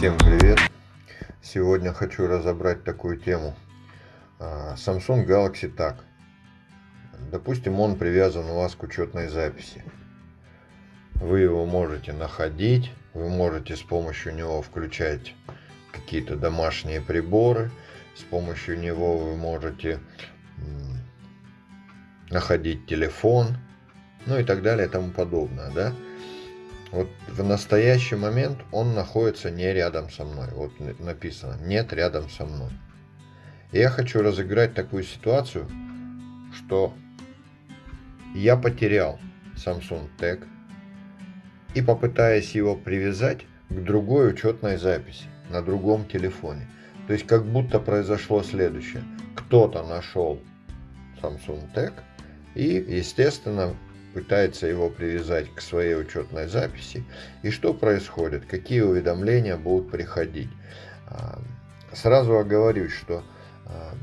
Всем привет! Сегодня хочу разобрать такую тему. А, Samsung Galaxy Tag. Допустим, он привязан у вас к учетной записи. Вы его можете находить, вы можете с помощью него включать какие-то домашние приборы, с помощью него вы можете находить телефон, ну и так далее и тому подобное, да. Вот в настоящий момент он находится не рядом со мной. Вот написано, нет рядом со мной. И я хочу разыграть такую ситуацию, что я потерял Samsung Tag и попытаясь его привязать к другой учетной записи на другом телефоне. То есть как будто произошло следующее. Кто-то нашел Samsung Tag и, естественно, пытается его привязать к своей учетной записи. И что происходит? Какие уведомления будут приходить? А, сразу оговорюсь, что а,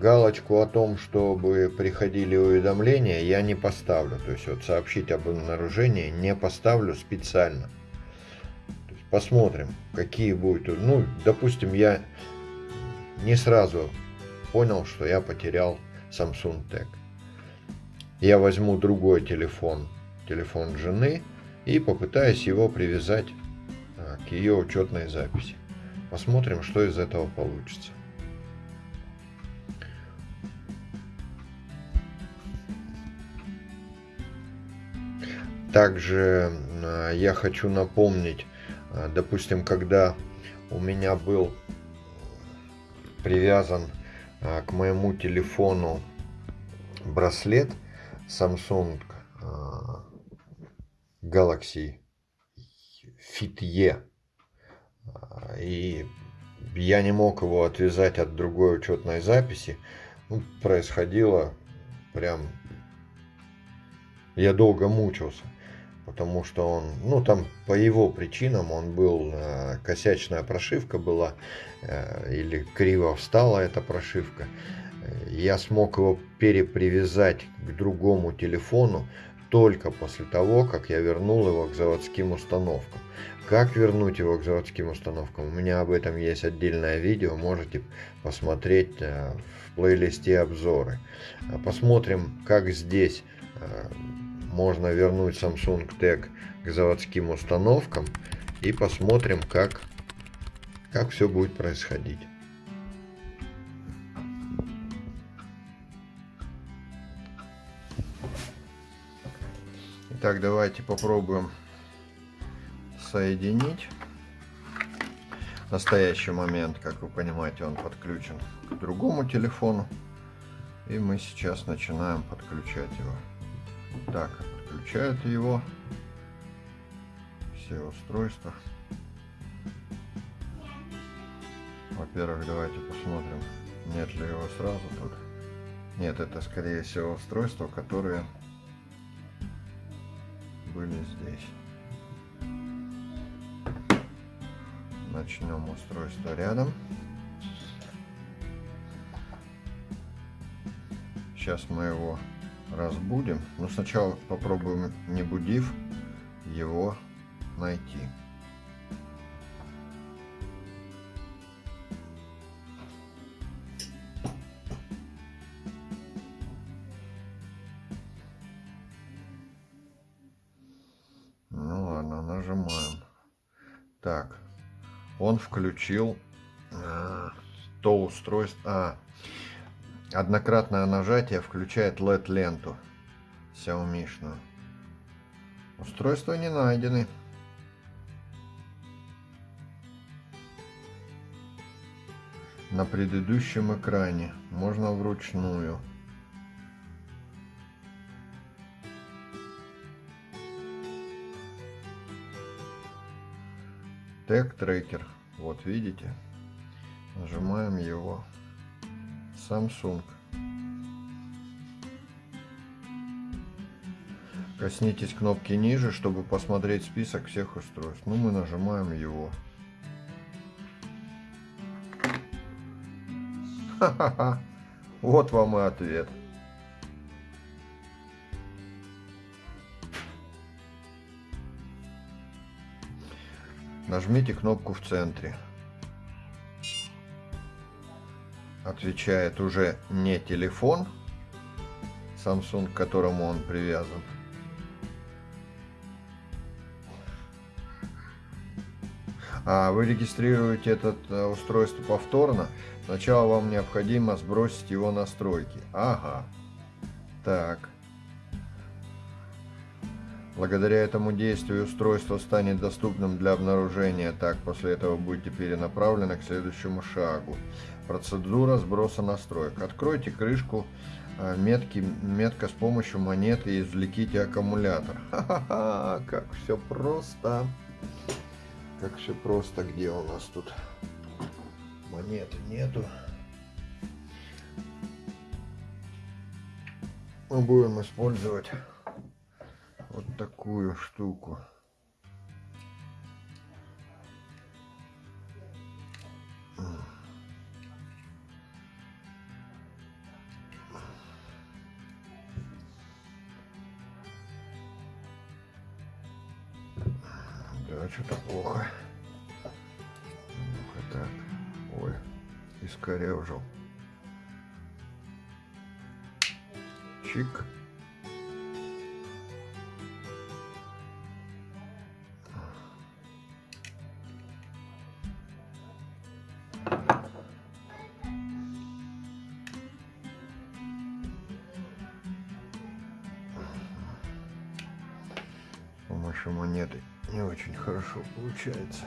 галочку о том, чтобы приходили уведомления, я не поставлю. То есть вот сообщить об обнаружении не поставлю специально. посмотрим, какие будут. Ну, допустим, я не сразу понял, что я потерял Samsung Tag я возьму другой телефон, телефон жены, и попытаюсь его привязать а, к ее учетной записи. Посмотрим, что из этого получится. Также а, я хочу напомнить, а, допустим, когда у меня был привязан к моему телефону браслет, Samsung а, Galaxy Fit E. А, и я не мог его отвязать от другой учетной записи. Ну, происходило прям... Я долго мучился, потому что он, ну там по его причинам он был, э, косячная прошивка была, э, или криво встала эта прошивка я смог его перепривязать к другому телефону только после того, как я вернул его к заводским установкам. Как вернуть его к заводским установкам? У меня об этом есть отдельное видео, можете посмотреть э, в плейлисте обзоры. А посмотрим, как здесь э, можно вернуть Samsung Tag к заводским установкам и посмотрим, как, как все будет происходить. Итак, давайте попробуем соединить. В настоящий момент, как вы понимаете, он подключен к другому телефону. И мы сейчас начинаем подключать его. Так, подключают его все устройства. Во-первых, давайте посмотрим, нет ли его сразу тут. Нет, это скорее всего устройства, которые были здесь. Начнем устройство рядом. Сейчас мы его разбудим. Но сначала попробуем, не будив, его найти. Включил э, то устройство. А, однократное нажатие включает LED-ленту Xiaomi. -шную. Устройства не найдены. На предыдущем экране можно вручную. тег трекер вот видите нажимаем его. Samsung. Коснитесь кнопки ниже чтобы посмотреть список всех устройств. Ну мы нажимаем его. Ха -ха -ха. вот вам и ответ Нажмите кнопку в центре. Отвечает уже не телефон Samsung, к которому он привязан. А вы регистрируете это э, устройство повторно. Сначала вам необходимо сбросить его настройки. Ага. Так. Благодаря этому действию устройство станет доступным для обнаружения. Так, после этого будете перенаправлены к следующему шагу. Процедура сброса настроек. Откройте крышку э, метки, метка с помощью монеты и извлеките аккумулятор. Ха-ха-ха, как все просто. Как все просто. Где у нас тут монеты нету. Мы будем использовать такую штуку. Помощью монеты не очень хорошо получается.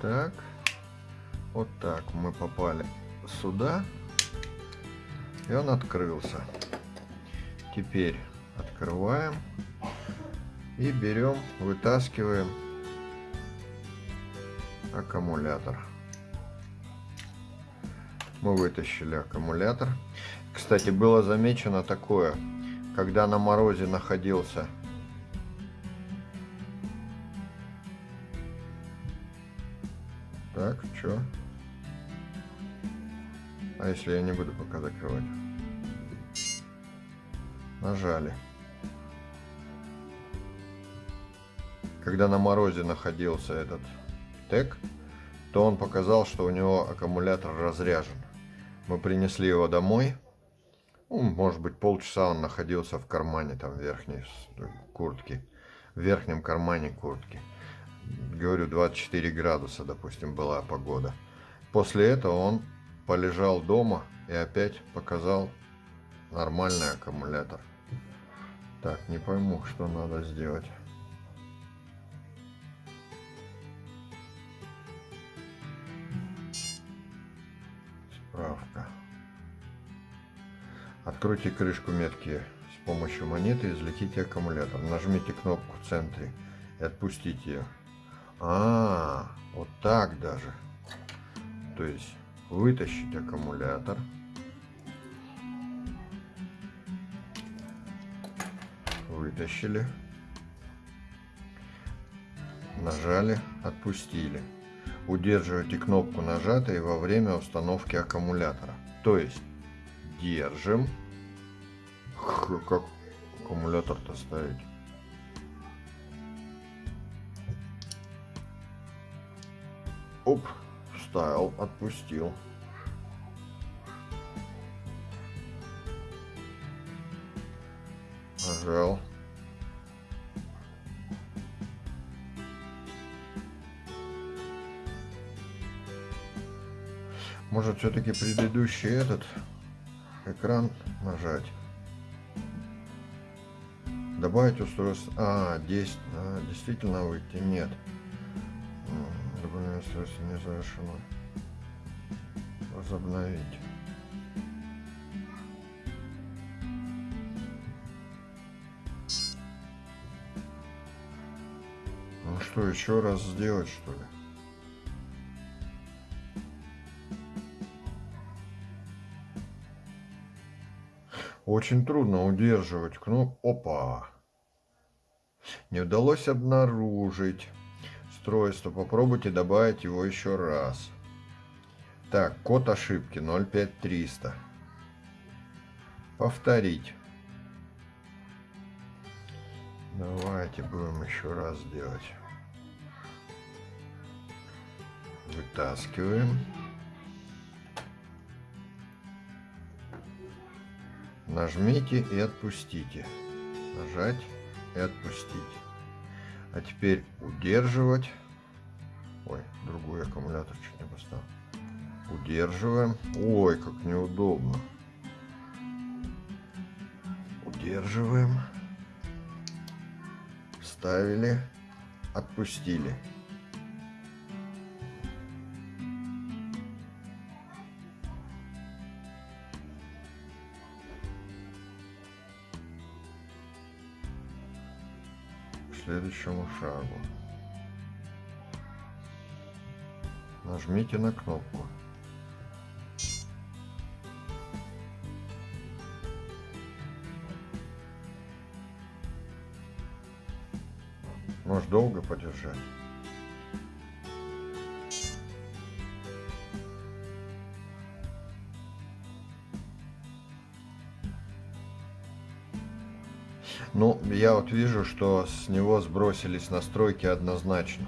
Так, вот так мы попали сюда, и он открылся. Теперь открываем и берем, вытаскиваем аккумулятор. Мы вытащили аккумулятор. Кстати, было замечено такое, когда на морозе находился Так, что? А если я не буду пока закрывать? Нажали. Когда на морозе находился этот тег, то он показал, что у него аккумулятор разряжен. Мы принесли его домой. Ну, может быть, полчаса он находился в кармане там верхней куртки. В верхнем кармане куртки. Говорю, 24 градуса, допустим, была погода. После этого он полежал дома и опять показал нормальный аккумулятор. Так, не пойму, что надо сделать. Справка. Откройте крышку метки с помощью монеты и извлеките аккумулятор. Нажмите кнопку в центре и отпустите ее. А, вот так даже. То есть вытащить аккумулятор. Вытащили. Нажали, отпустили удерживайте кнопку нажатой во время установки аккумулятора. То есть держим. Как аккумулятор-то ставить? Оп, вставил, отпустил. Нажал. Может все-таки предыдущий этот экран нажать. Добавить устройство. А, 10. А, действительно выйти. Нет. Добавление устройства не завершено. Возобновить. Ну что, еще раз сделать что ли? Очень трудно удерживать кнопку. Опа! Не удалось обнаружить устройство. Попробуйте добавить его еще раз. Так, код ошибки 05300. Повторить. Давайте будем еще раз делать. Вытаскиваем. Нажмите и отпустите. Нажать и отпустить. А теперь удерживать. Ой, другой аккумулятор чуть не поставил. Удерживаем. Ой, как неудобно. Удерживаем. Вставили. Отпустили. Следующему шагу. Нажмите на кнопку. Может долго подержать. Ну, я вот вижу, что с него сбросились настройки однозначно.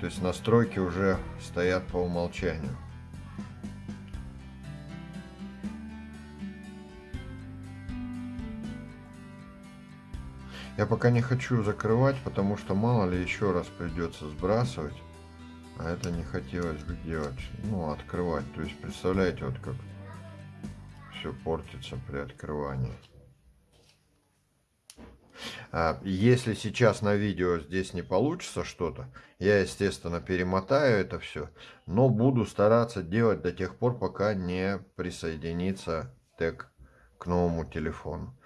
То есть настройки уже стоят по умолчанию. Я пока не хочу закрывать, потому что мало ли еще раз придется сбрасывать. А это не хотелось бы делать. Ну, открывать. То есть, представляете, вот как все портится при открывании. А, если сейчас на видео здесь не получится что-то, я, естественно, перемотаю это все, но буду стараться делать до тех пор, пока не присоединится тег к новому телефону.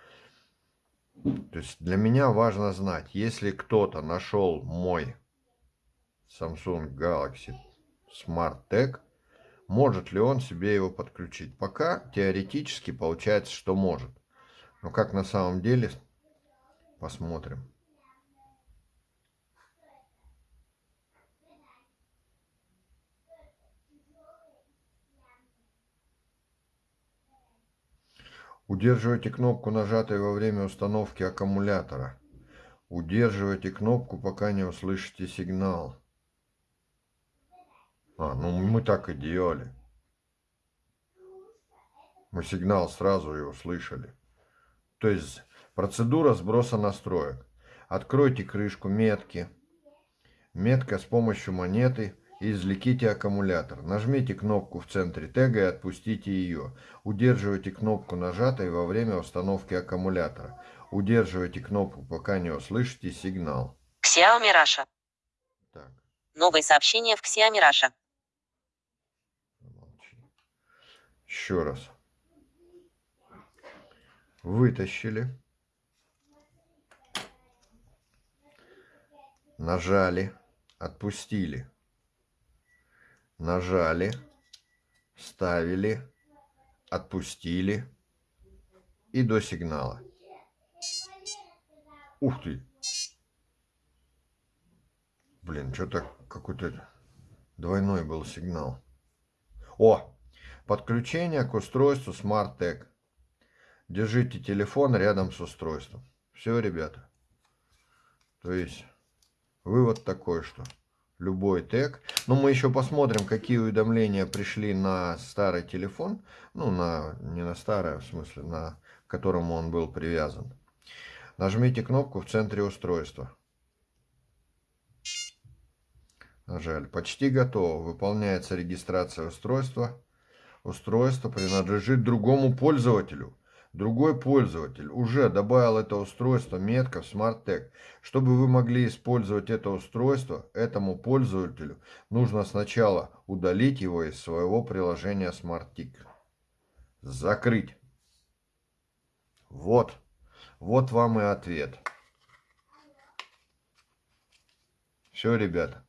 То есть для меня важно знать, если кто-то нашел мой Samsung Galaxy Smart Tag, может ли он себе его подключить. Пока теоретически получается, что может. Но как на самом деле, Посмотрим. Удерживайте кнопку, нажатой во время установки аккумулятора. Удерживайте кнопку, пока не услышите сигнал. А, ну мы так и делали. Мы сигнал сразу и услышали. То есть Процедура сброса настроек. Откройте крышку метки. Метка с помощью монеты и извлеките аккумулятор. Нажмите кнопку в центре тега и отпустите ее. Удерживайте кнопку нажатой во время установки аккумулятора. Удерживайте кнопку, пока не услышите сигнал. Xiaomi Russia. Так. Новые сообщения в Xiaomi Russia. Еще раз. Вытащили. Нажали, отпустили, нажали, ставили, отпустили и до сигнала. Ух ты! Блин, что-то какой-то двойной был сигнал. О! Подключение к устройству Smart Tag. Держите телефон рядом с устройством. Все, ребята. То есть Вывод такой, что любой тег. Но мы еще посмотрим, какие уведомления пришли на старый телефон. Ну, на, не на старый, а в смысле, на к которому он был привязан. Нажмите кнопку в центре устройства. Нажали. Почти готово. Выполняется регистрация устройства. Устройство принадлежит другому пользователю. Другой пользователь уже добавил это устройство метка в SmartTag. Чтобы вы могли использовать это устройство, этому пользователю нужно сначала удалить его из своего приложения SmartTag. Закрыть. Вот. Вот вам и ответ. Все, ребята.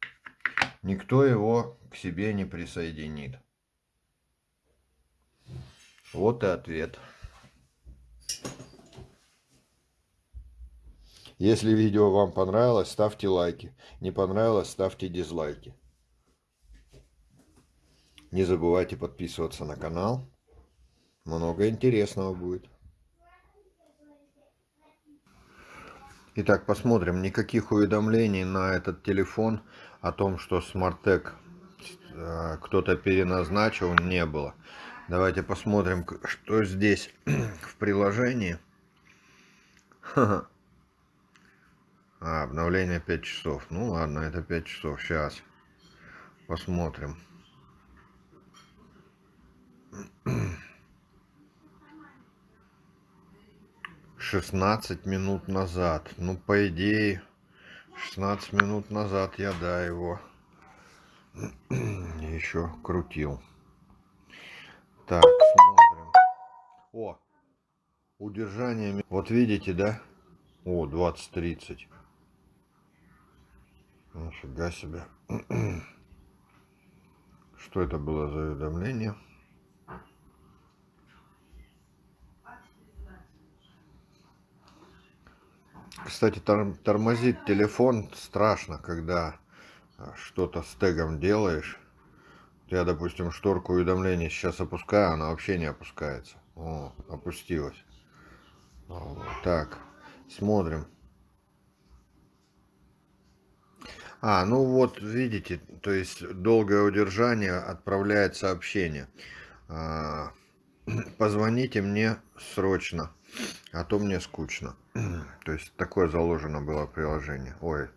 Никто его к себе не присоединит. Вот и ответ. Если видео вам понравилось, ставьте лайки. Не понравилось, ставьте дизлайки. Не забывайте подписываться на канал. Много интересного будет. Итак, посмотрим. Никаких уведомлений на этот телефон о том, что Smartec э, кто-то переназначил, не было. Давайте посмотрим, что здесь в приложении. А, обновление 5 часов. Ну ладно, это 5 часов. Сейчас посмотрим. 16 минут назад. Ну, по идее, 16 минут назад я, да, его еще крутил. Так, смотрим. О, удержание. Вот видите, да? О, 20-30. Нифига себе. Что это было за уведомление? Кстати, тормозит телефон страшно, когда а, что-то с тегом делаешь. Я, допустим, шторку уведомлений сейчас опускаю, она вообще не опускается. О, опустилась. Так, смотрим. А, ну вот, видите, то есть долгое удержание отправляет сообщение. А, позвоните мне срочно, а то мне скучно. То есть такое заложено было приложение. Ой,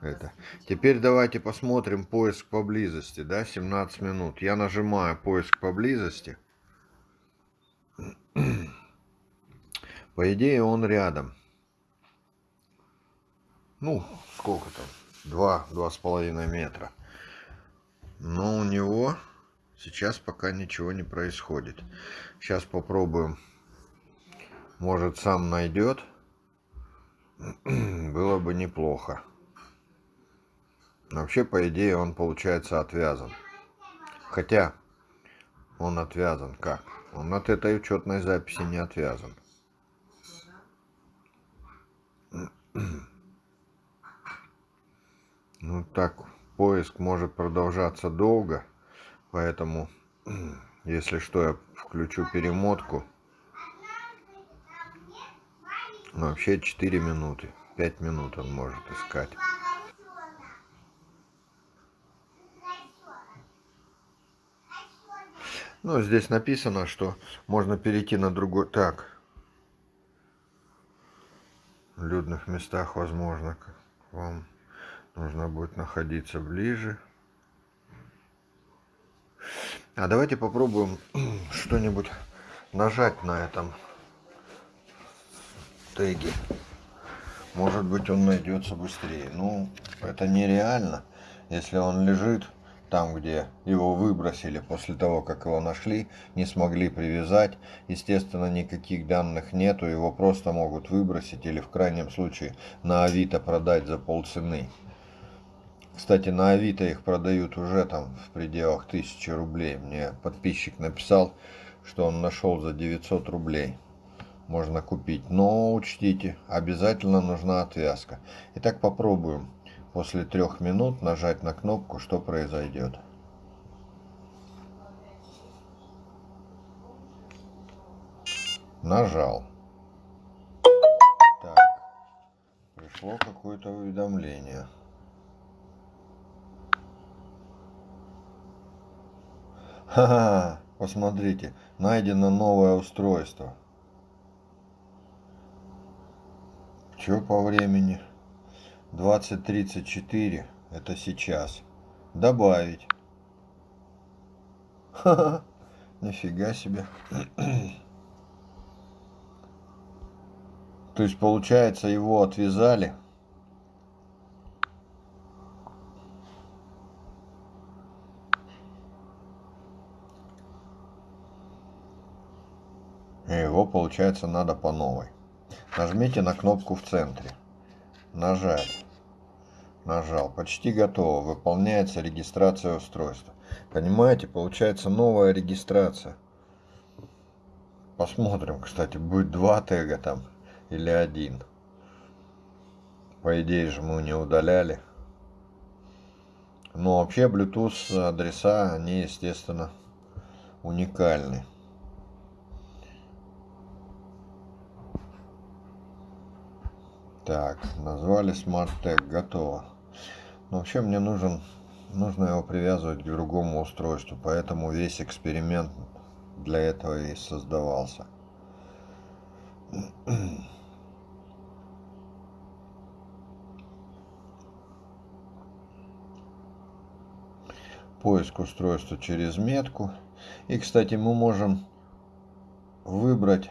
это. Теперь давайте посмотрим поиск поблизости, да, 17 минут. Я нажимаю поиск поблизости. По идее он рядом. Ну, сколько там? Два, два с половиной метра. Но у него сейчас пока ничего не происходит. Сейчас попробуем. Может сам найдет. Было бы неплохо. Вообще, по идее, он получается отвязан. Хотя, он отвязан как? Он от этой учетной записи не отвязан. Ну так, поиск может продолжаться долго, поэтому, если что, я включу перемотку. Вообще 4 минуты, 5 минут он может искать. Ну, здесь написано, что можно перейти на другой... Так. В людных местах, возможно, вам нужно будет находиться ближе. А давайте попробуем что-нибудь нажать на этом теге. Может быть он найдется быстрее. Ну, это нереально, если он лежит там, где его выбросили после того, как его нашли, не смогли привязать. Естественно, никаких данных нету, его просто могут выбросить или в крайнем случае на Авито продать за полцены. Кстати, на Авито их продают уже там в пределах 1000 рублей. Мне подписчик написал, что он нашел за 900 рублей. Можно купить. Но учтите, обязательно нужна отвязка. Итак, попробуем после трех минут нажать на кнопку, что произойдет. Нажал. Так, пришло какое-то уведомление. Ха-ха, посмотрите, найдено новое устройство. Что по времени? 2034 это сейчас. Добавить. Ха-ха, нифига себе. То есть получается его отвязали. И его получается надо по новой. Нажмите на кнопку в центре. Нажать. Нажал. Почти готово. Выполняется регистрация устройства. Понимаете, получается новая регистрация. Посмотрим, кстати, будет два тега там или один. По идее же мы не удаляли. Но вообще Bluetooth адреса, они, естественно, уникальны. Так, назвали Smart Tag, готово. Но вообще мне нужен, нужно его привязывать к другому устройству, поэтому весь эксперимент для этого и создавался. Поиск устройства через метку. И, кстати, мы можем выбрать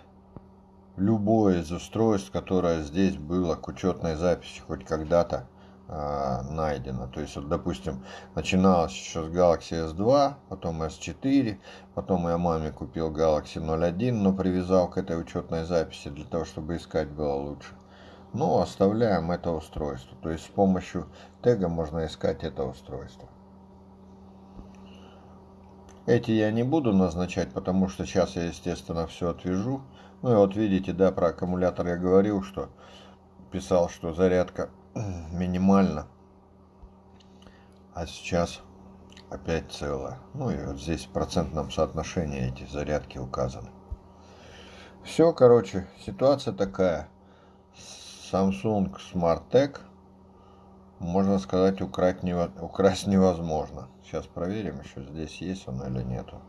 любое из устройств, которое здесь было к учетной записи хоть когда-то э, найдено. То есть, вот, допустим, начиналось еще с Galaxy S2, потом S4, потом я маме купил Galaxy 01, но привязал к этой учетной записи для того, чтобы искать было лучше. Но оставляем это устройство. То есть с помощью тега можно искать это устройство. Эти я не буду назначать, потому что сейчас я, естественно, все отвяжу. Ну и вот видите, да, про аккумулятор я говорил, что писал, что зарядка минимальна. А сейчас опять целая. Ну и вот здесь в процентном соотношении эти зарядки указаны. Все, короче, ситуация такая. Samsung Smart можно сказать, украсть, нево... украсть невозможно. Сейчас проверим еще, здесь есть он или нету.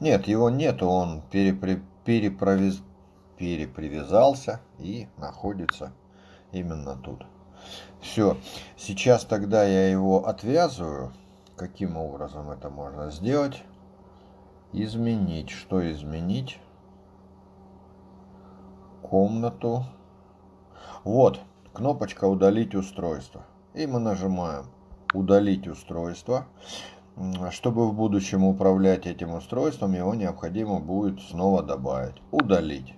Нет, его нету, он перепри... перепровез... перепривязался и находится именно тут. Все, сейчас тогда я его отвязываю. Каким образом это можно сделать? Изменить. Что изменить? Комнату. Вот, кнопочка «Удалить устройство». И мы нажимаем «Удалить устройство». Чтобы в будущем управлять этим устройством, его необходимо будет снова добавить. Удалить.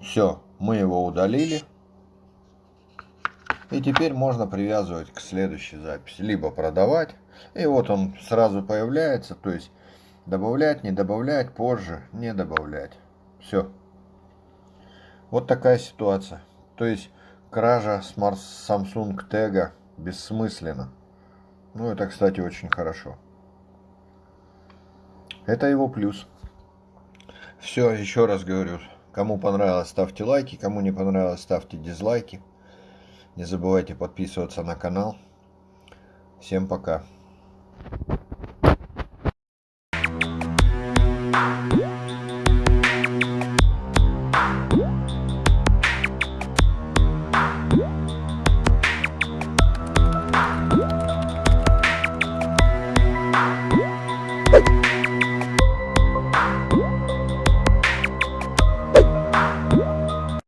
Все, мы его удалили. И теперь можно привязывать к следующей записи. Либо продавать. И вот он сразу появляется. То есть добавлять, не добавлять, позже не добавлять. Все. Вот такая ситуация. То есть кража Smart Samsung Tag бессмысленна. Ну, это, кстати, очень хорошо. Это его плюс. Все, еще раз говорю. Кому понравилось, ставьте лайки. Кому не понравилось, ставьте дизлайки. Не забывайте подписываться на канал. Всем пока.